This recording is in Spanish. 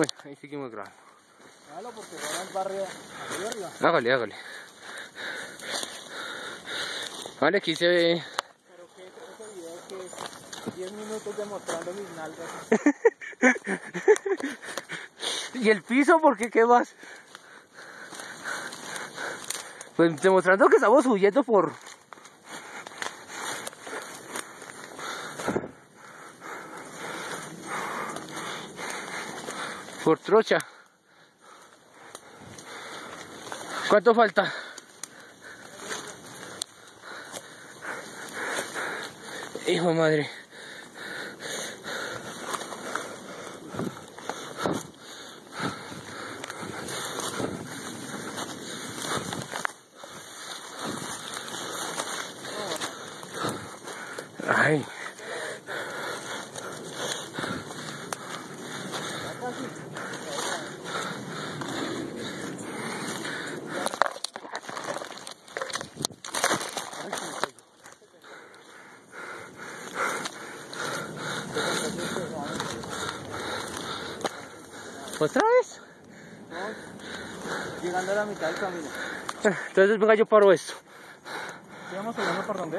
Bueno, ahí seguimos grabando. Hágalo porque barrio arriba. Hágale, hágale. Vale, aquí se ve. Pero que ese video que es 10 minutos demostrando mis nalgas. ¿Y el piso? ¿Por qué? ¿Qué más? Pues demostrando que estamos huyendo por... Por trocha. ¿Cuánto falta? Hijo madre. Ay. ¿Otra vez? No, llegando a la mitad del camino. Entonces venga yo paro esto. ¿Sigamos subiendo por dónde?